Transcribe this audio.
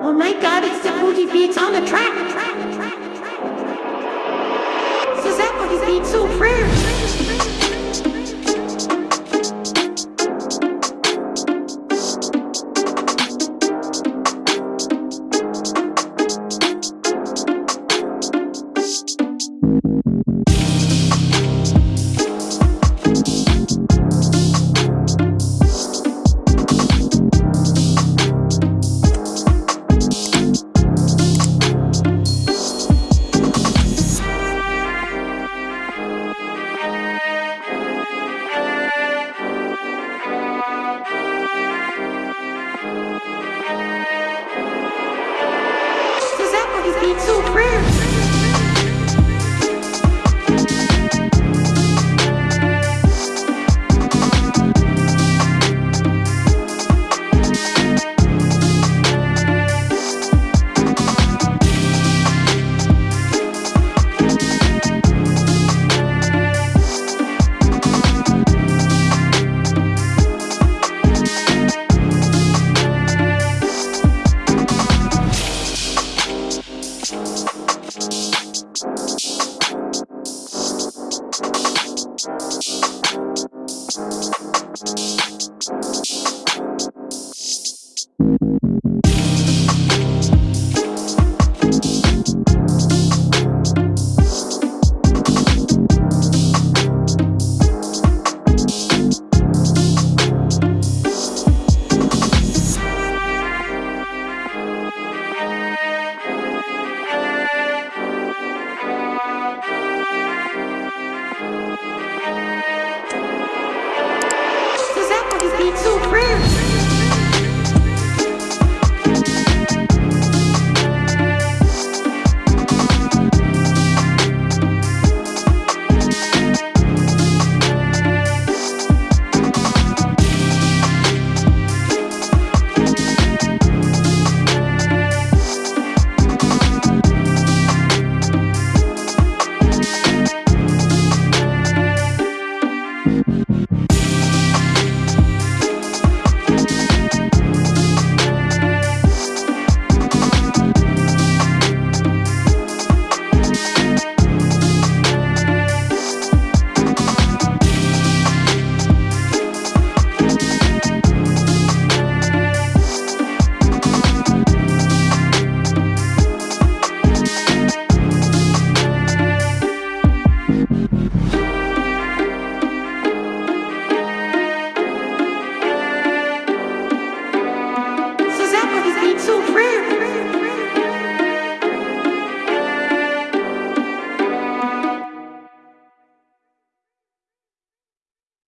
my god, it's the booty beats on the track. So that booty beats so fresh. That booty So that